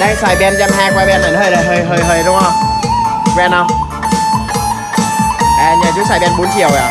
đang xài ben trăm hai qua ben này, nó hơi hơi hơi hơi, đúng không? Ben không? À nhà chú xài ben 4 chiều à?